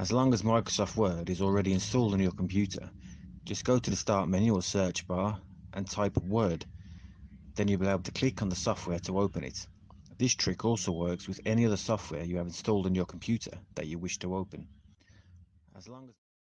As long as Microsoft Word is already installed on your computer, just go to the Start menu or search bar and type Word. Then you'll be able to click on the software to open it. This trick also works with any other software you have installed on your computer that you wish to open. As long as